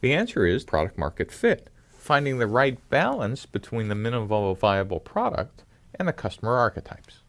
The answer is product market fit, finding the right balance between the minimum viable product and the customer archetypes.